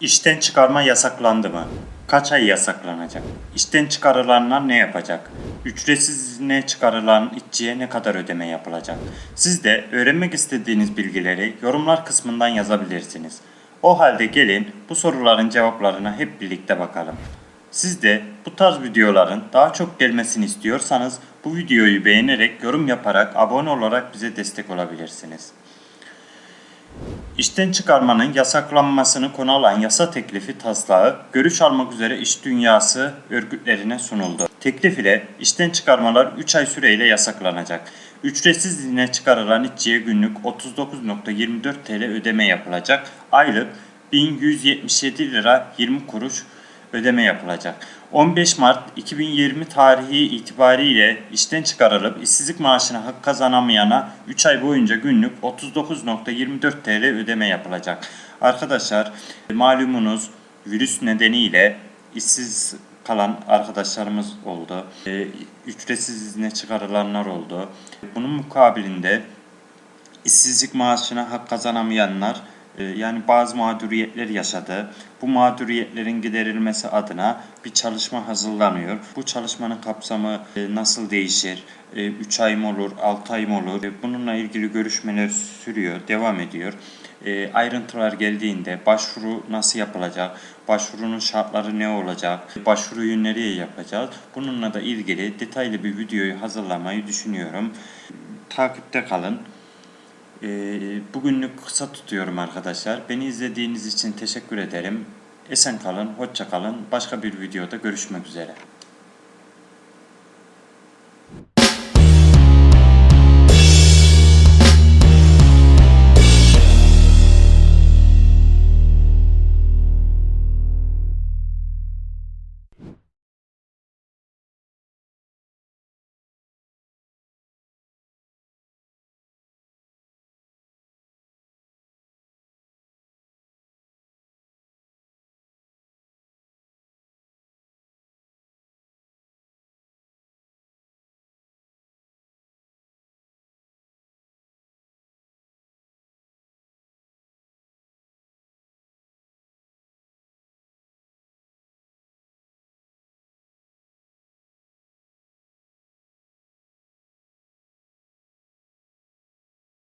İşten çıkarma yasaklandı mı? Kaç ay yasaklanacak? İşten çıkarılanlar ne yapacak? Ücretsiz izne çıkarılan işçiye ne kadar ödeme yapılacak? Siz de öğrenmek istediğiniz bilgileri yorumlar kısmından yazabilirsiniz. O halde gelin bu soruların cevaplarına hep birlikte bakalım. Siz de bu tarz videoların daha çok gelmesini istiyorsanız bu videoyu beğenerek, yorum yaparak, abone olarak bize destek olabilirsiniz. İşten çıkarmanın yasaklanmasını konu alan yasa teklifi taslağı görüş almak üzere iş dünyası örgütlerine sunuldu. Teklif ile işten çıkarmalar 3 ay süreyle yasaklanacak. Ücretsiz izne çıkarılan işçiye günlük 39.24 TL ödeme yapılacak. Aylık 1177 lira 20 kuruş ödeme yapılacak. 15 Mart 2020 tarihi itibariyle işten çıkarılıp işsizlik maaşına hak kazanamayana 3 ay boyunca günlük 39.24 TL ödeme yapılacak. Arkadaşlar malumunuz virüs nedeniyle işsiz kalan arkadaşlarımız oldu. Ee, Ücretsiz izne çıkarılanlar oldu. Bunun mukabilinde işsizlik maaşına hak kazanamayanlar e, yani bazı mağduriyetler yaşadı. Bu mağduriyetlerin giderilmesi adına bir çalışma hazırlanıyor. Bu çalışmanın kapsamı e, nasıl değişir? 3 ay mı olur, 6 ay mı olur? E, Bununla ilgili görüşmeler sürüyor, devam ediyor. E, Ayrıntılar geldiğinde başvuru nasıl yapılacak, başvurunun şartları ne olacak, başvuruyu nereye yapacağız? Bununla da ilgili detaylı bir videoyu hazırlamayı düşünüyorum. Takipte kalın. Ee, Bugünlük kısa tutuyorum arkadaşlar. Beni izlediğiniz için teşekkür ederim. Esen kalın, hoşça kalın. Başka bir videoda görüşmek üzere.